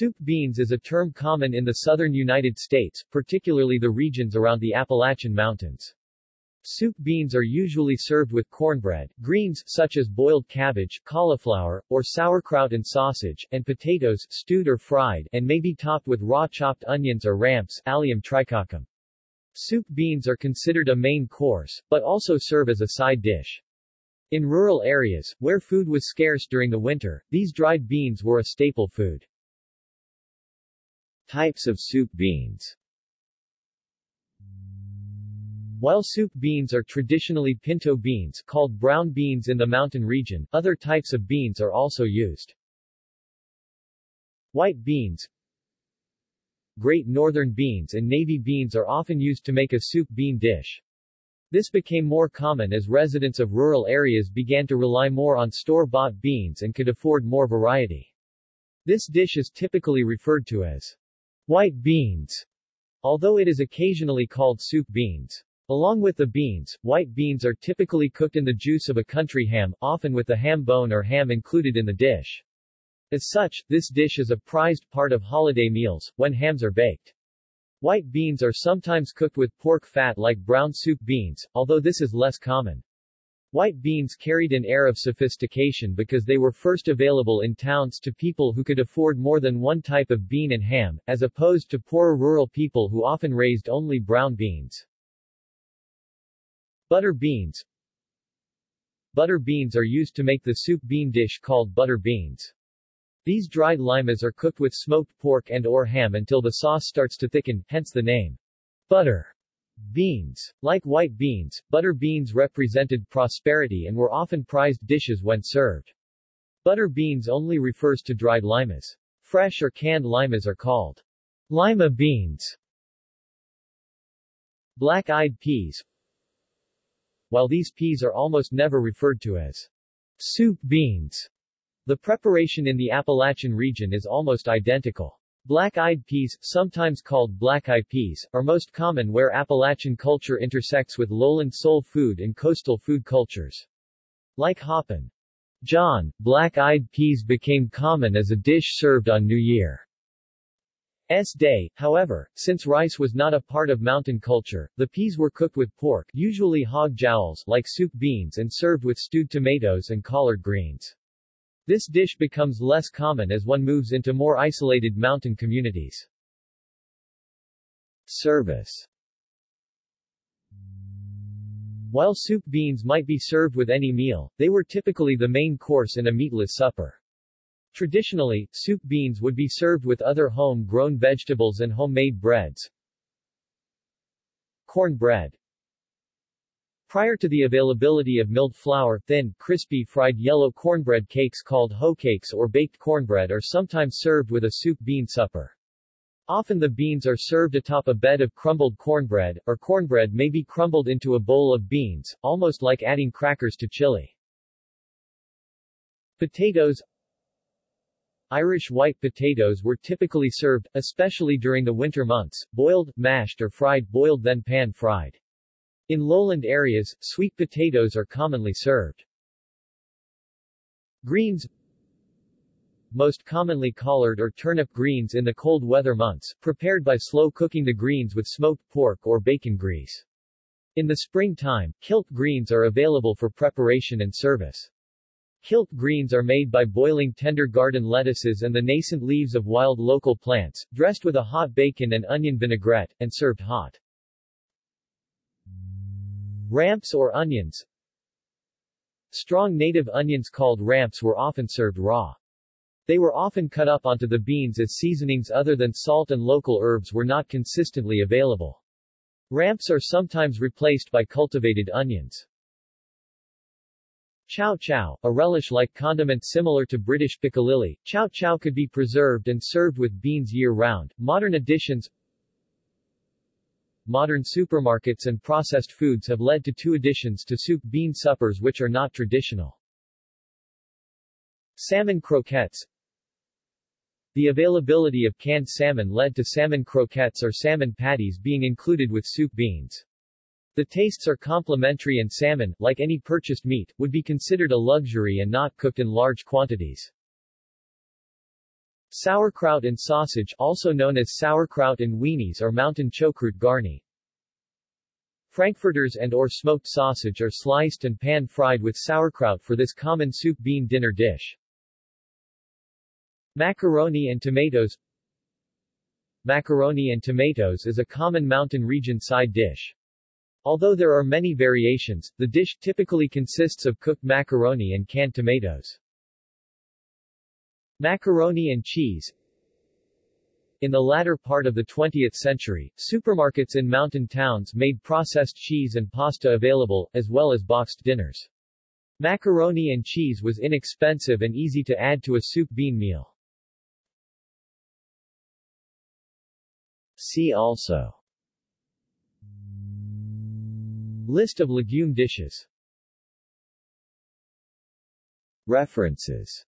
Soup beans is a term common in the southern United States, particularly the regions around the Appalachian Mountains. Soup beans are usually served with cornbread, greens such as boiled cabbage, cauliflower, or sauerkraut and sausage, and potatoes, stewed or fried, and may be topped with raw chopped onions or ramps, allium tricoccum. Soup beans are considered a main course, but also serve as a side dish. In rural areas, where food was scarce during the winter, these dried beans were a staple food. Types of soup beans while soup beans are traditionally pinto beans called brown beans in the mountain region, other types of beans are also used. White beans Great northern beans and navy beans are often used to make a soup bean dish. This became more common as residents of rural areas began to rely more on store-bought beans and could afford more variety. This dish is typically referred to as white beans, although it is occasionally called soup beans. Along with the beans, white beans are typically cooked in the juice of a country ham, often with the ham bone or ham included in the dish. As such, this dish is a prized part of holiday meals, when hams are baked. White beans are sometimes cooked with pork fat like brown soup beans, although this is less common. White beans carried an air of sophistication because they were first available in towns to people who could afford more than one type of bean and ham, as opposed to poorer rural people who often raised only brown beans. Butter beans Butter beans are used to make the soup bean dish called butter beans. These dried limas are cooked with smoked pork and or ham until the sauce starts to thicken, hence the name. Butter beans. Like white beans, butter beans represented prosperity and were often prized dishes when served. Butter beans only refers to dried limas. Fresh or canned limas are called lima beans. Black-eyed peas while these peas are almost never referred to as soup beans. The preparation in the Appalachian region is almost identical. Black-eyed peas, sometimes called black-eye peas, are most common where Appalachian culture intersects with lowland soul food and coastal food cultures. Like hoppin' John, black-eyed peas became common as a dish served on New Year. S day, however, since rice was not a part of mountain culture, the peas were cooked with pork usually hog jowls like soup beans and served with stewed tomatoes and collard greens. This dish becomes less common as one moves into more isolated mountain communities. Service While soup beans might be served with any meal, they were typically the main course in a meatless supper. Traditionally, soup beans would be served with other home-grown vegetables and homemade breads. Corn bread Prior to the availability of milled flour, thin, crispy fried yellow cornbread cakes called hoe cakes or baked cornbread are sometimes served with a soup bean supper. Often the beans are served atop a bed of crumbled cornbread, or cornbread may be crumbled into a bowl of beans, almost like adding crackers to chili. Potatoes Irish white potatoes were typically served, especially during the winter months, boiled, mashed or fried boiled then pan-fried. In lowland areas, sweet potatoes are commonly served. Greens Most commonly collard or turnip greens in the cold weather months, prepared by slow cooking the greens with smoked pork or bacon grease. In the springtime, kilt greens are available for preparation and service. Kilt greens are made by boiling tender garden lettuces and the nascent leaves of wild local plants, dressed with a hot bacon and onion vinaigrette, and served hot. Ramps or onions Strong native onions called ramps were often served raw. They were often cut up onto the beans as seasonings other than salt and local herbs were not consistently available. Ramps are sometimes replaced by cultivated onions. Chow chow, a relish-like condiment similar to British piccalilli, chow chow could be preserved and served with beans year-round. Modern additions Modern supermarkets and processed foods have led to two additions to soup bean suppers which are not traditional. Salmon croquettes The availability of canned salmon led to salmon croquettes or salmon patties being included with soup beans. The tastes are complementary and salmon, like any purchased meat, would be considered a luxury and not cooked in large quantities. Sauerkraut and sausage also known as sauerkraut and weenies or mountain choucroute garni. Frankfurters and or smoked sausage are sliced and pan-fried with sauerkraut for this common soup bean dinner dish. Macaroni and tomatoes Macaroni and tomatoes is a common mountain region side dish. Although there are many variations, the dish typically consists of cooked macaroni and canned tomatoes. Macaroni and cheese in the latter part of the 20th century, supermarkets in mountain towns made processed cheese and pasta available, as well as boxed dinners. Macaroni and cheese was inexpensive and easy to add to a soup bean meal. See also List of legume dishes References